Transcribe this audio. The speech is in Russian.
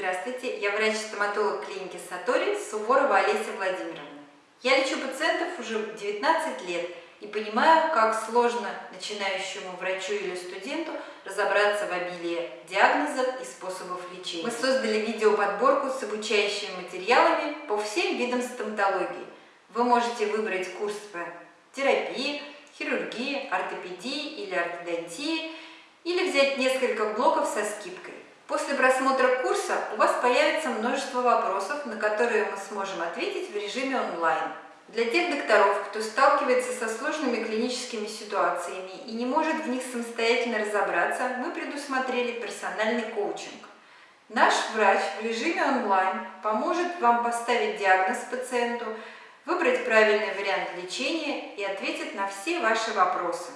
Здравствуйте, я врач-стоматолог клиники Сатори Суворова Олеся Владимировна. Я лечу пациентов уже 19 лет и понимаю, как сложно начинающему врачу или студенту разобраться в обилии диагнозов и способов лечения. Мы создали видеоподборку с обучающими материалами по всем видам стоматологии. Вы можете выбрать курс по терапии, хирургии, ортопедии или ортодонтии, или взять несколько блоков со скидкой. После просмотра курса у вас появится множество вопросов, на которые мы сможем ответить в режиме онлайн. Для тех докторов, кто сталкивается со сложными клиническими ситуациями и не может в них самостоятельно разобраться, мы предусмотрели персональный коучинг. Наш врач в режиме онлайн поможет вам поставить диагноз пациенту, выбрать правильный вариант лечения и ответит на все ваши вопросы.